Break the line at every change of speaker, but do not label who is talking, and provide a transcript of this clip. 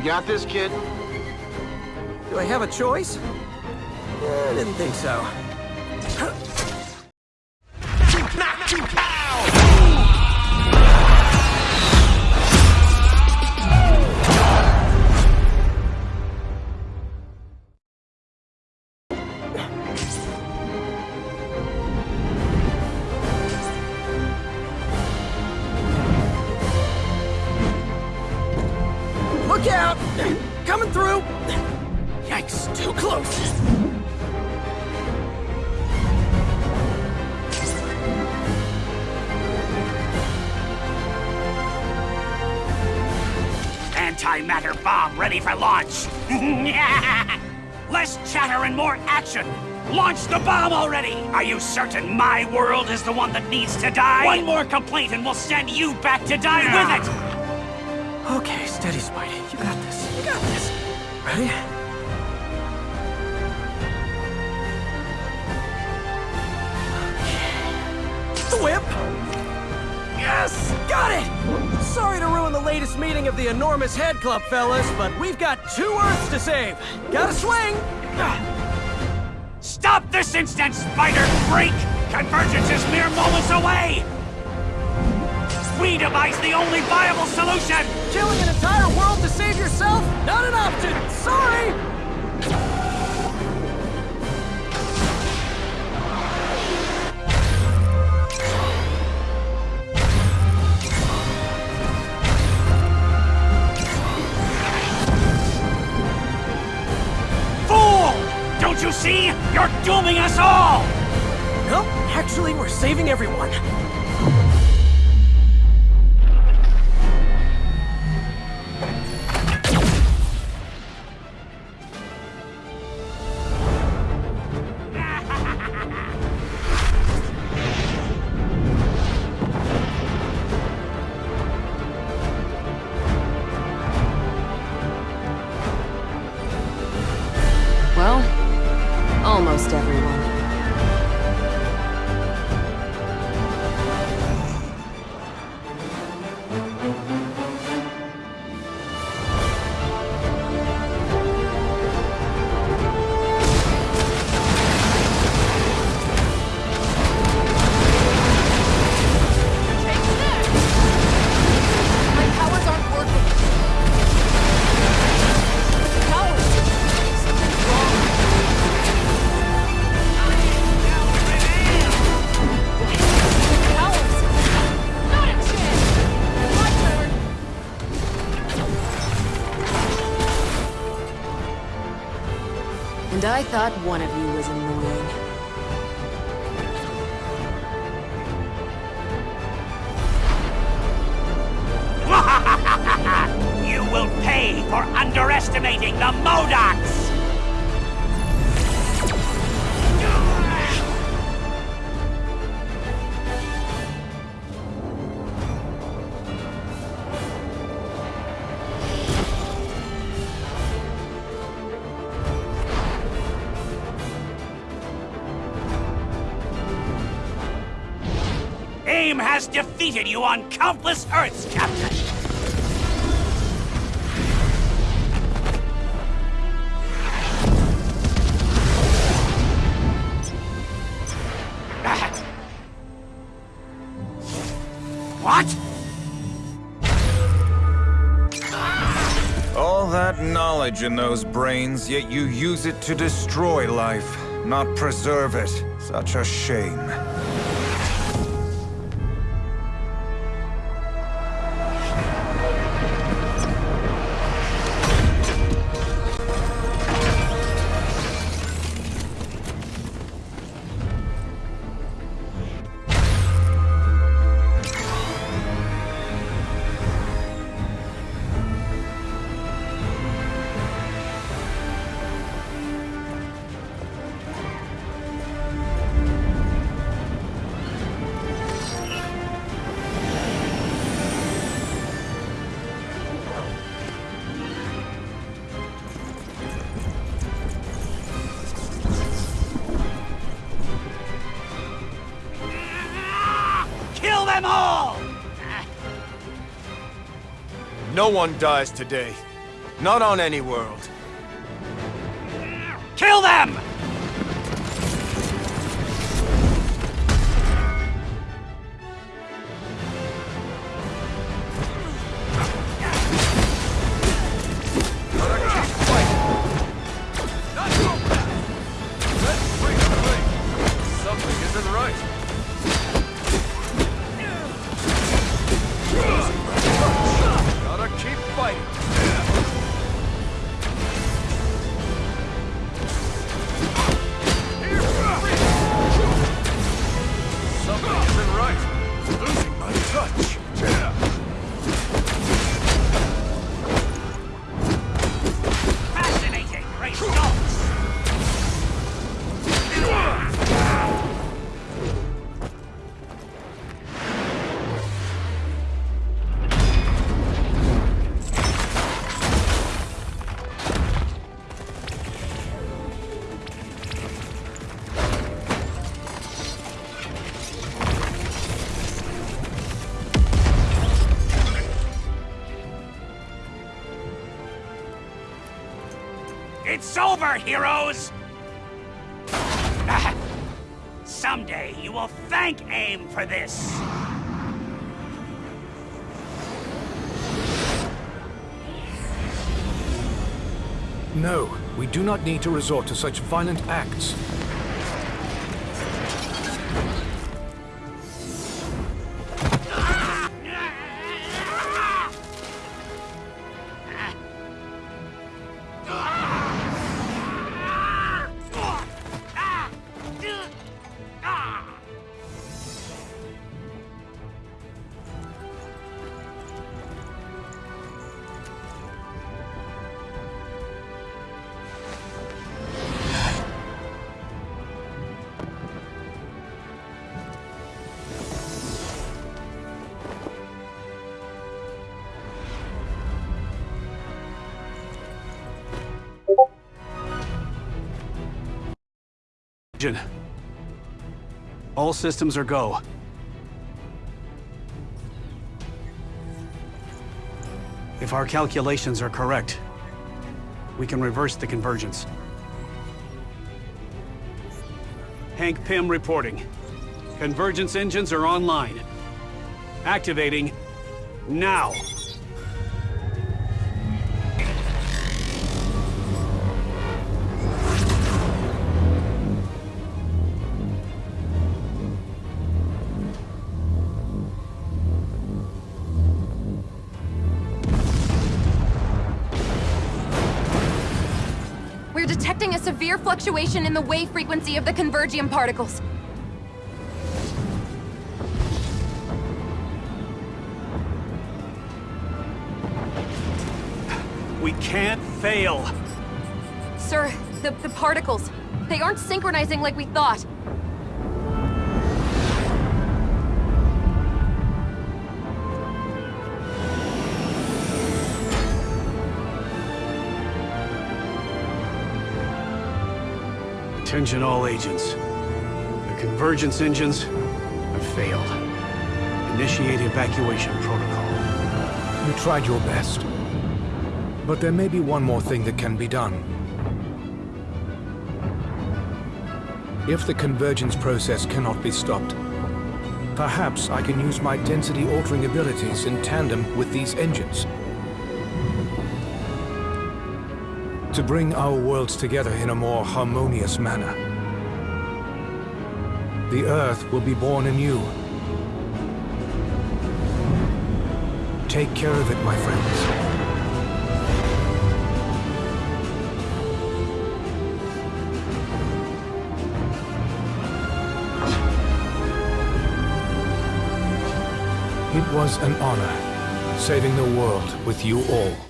You got this, kid?
Do I have a choice? I didn't think so.
Antimatter bomb ready for launch. Less chatter and more action. Launch the bomb already! Are you certain my world is the one that needs to die? One more complaint and we'll send you back to die with it!
Okay, steady, Spidey. You got this. You got this. Ready? Whip! Yes! Got it! Sorry to ruin the latest meeting of the Enormous Head Club, fellas, but we've got two Earths to save. Gotta swing!
Stop this instant, Spider Freak! Convergence is mere moments away! We devise the only viable solution!
Killing an entire world to save yourself? Not an option! Sorry!
You see? You're dooming us all!
No, actually, we're saving everyone.
And I thought one of you was annoying.
You will pay for underestimating the MODOKs! AIM has defeated you on countless Earths, Captain! What?
All that knowledge in those brains, yet you use it to destroy life, not preserve it. Such a shame.
Them all!
No one dies today.
Not on any world.
Kill them! It's over, heroes! Ah, Someday you will thank AIM for this!
No, we do not need to resort to such violent acts.
All systems are go. If our calculations are correct, we can reverse the convergence. Hank Pym reporting. Convergence engines are online. Activating now.
Detecting a severe fluctuation in the wave frequency of the convergium particles.
We can't fail.
Sir, the, the particles, they aren't synchronizing like we thought.
Attention all agents. The convergence engines have failed. Initiate evacuation protocol.
You tried your best. But there may be one more thing that can be done. If the convergence process cannot be stopped, perhaps I can use my density-altering abilities in tandem with these engines. To bring our worlds together in a more harmonious manner. The Earth will be born anew. Take care of it, my friends. It was an honor, saving the world with you all.